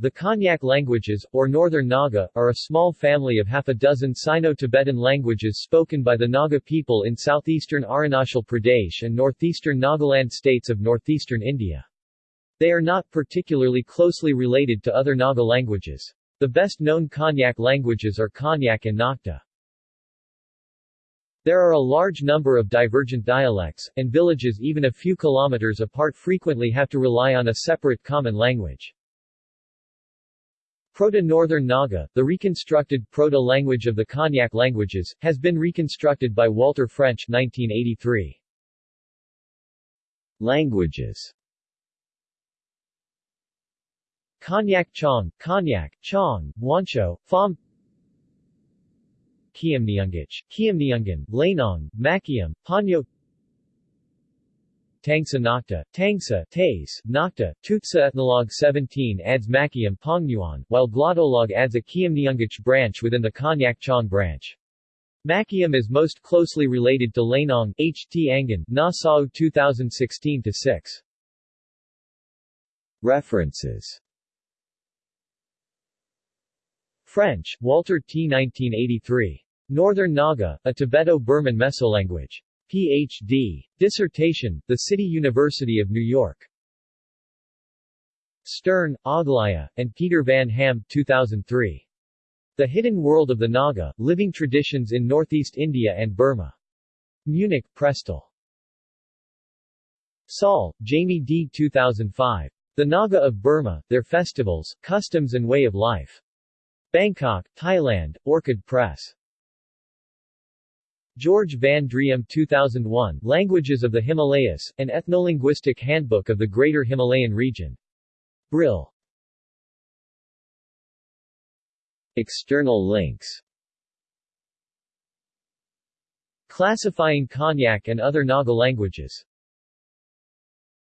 The Konyak languages, or Northern Naga, are a small family of half a dozen Sino-Tibetan languages spoken by the Naga people in southeastern Arunachal Pradesh and northeastern Nagaland states of northeastern India. They are not particularly closely related to other Naga languages. The best-known Konyak languages are Konyak and Nocte. There are a large number of divergent dialects, and villages even a few kilometers apart frequently have to rely on a separate common language. Proto-Northern Naga, the reconstructed proto-language of the Konyak languages, has been reconstructed by Walter French 1983. Languages. Konyak Chong, Konyak, Chong, Wancho, Phom. Khiamniungic, Khiamniungan, Leinong, Makyam, Panyo Tangsa Nocte, Tangsa, Tays, Nocte, Tutsa Ethnologue 17 adds Makyam Pongnuan, while Glottolog adds a Khiamniungic branch within the Konyak Chong branch. Makyam is most closely related to Leinong, H. T. Angan, Nassau 2016-6. References French, Walter T. 1983. Northern Naga, a Tibeto-Burman Mesolanguage. Ph.D. Dissertation, The City University of New York. Stirn, Aglaja, and Peter Van Ham 2003. The Hidden World of the Naga, Living Traditions in Northeast India and Burma. Munich, Prestel. Saul, Jamie D. 2005. The Naga of Burma, Their Festivals, Customs and Way of Life. Bangkok, Thailand, Orchid Press. George Van Driem 2001, Languages of the Himalayas, an Ethnolinguistic Handbook of the Greater Himalayan Region. Brill. External links Classifying Konyak and other Naga languages